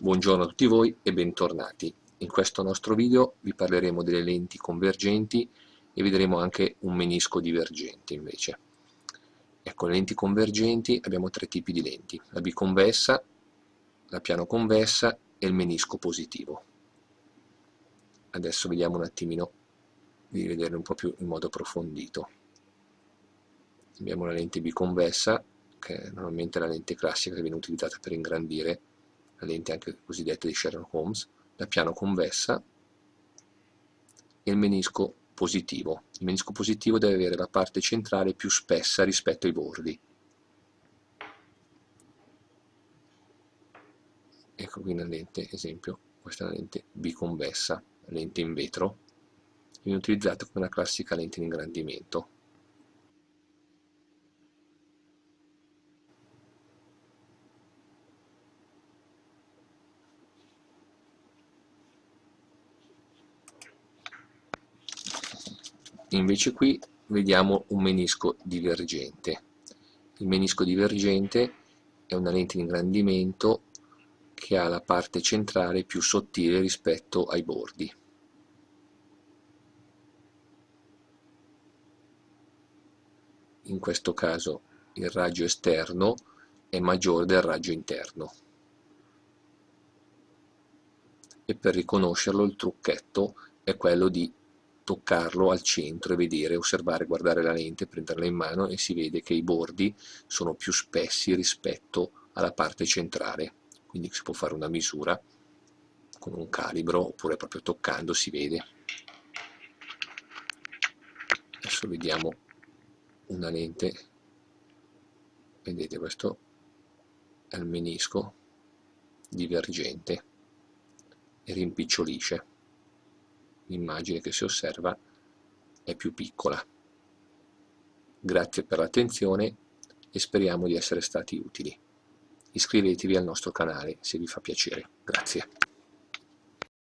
Buongiorno a tutti voi e bentornati. In questo nostro video vi parleremo delle lenti convergenti e vedremo anche un menisco divergente invece. Ecco, le lenti convergenti abbiamo tre tipi di lenti, la biconvessa, la piano convessa e il menisco positivo. Adesso vediamo un attimino di vedere un po' più in modo approfondito. Abbiamo la lente biconvessa, che è normalmente la lente classica che viene utilizzata per ingrandire la lente anche cosiddetta di Sherlock Holmes, la piano convessa e il menisco positivo. Il menisco positivo deve avere la parte centrale più spessa rispetto ai bordi. Ecco qui una lente, esempio, questa è una lente biconvessa, lente in vetro, viene utilizzata come una classica lente di ingrandimento. Invece qui vediamo un menisco divergente. Il menisco divergente è una lente di ingrandimento che ha la parte centrale più sottile rispetto ai bordi. In questo caso il raggio esterno è maggiore del raggio interno. E per riconoscerlo il trucchetto è quello di toccarlo al centro e vedere, osservare, guardare la lente, prenderla in mano e si vede che i bordi sono più spessi rispetto alla parte centrale, quindi si può fare una misura con un calibro oppure proprio toccando si vede. Adesso vediamo una lente, vedete questo è il menisco divergente e rimpicciolisce l'immagine che si osserva è più piccola. Grazie per l'attenzione e speriamo di essere stati utili. Iscrivetevi al nostro canale se vi fa piacere. Grazie.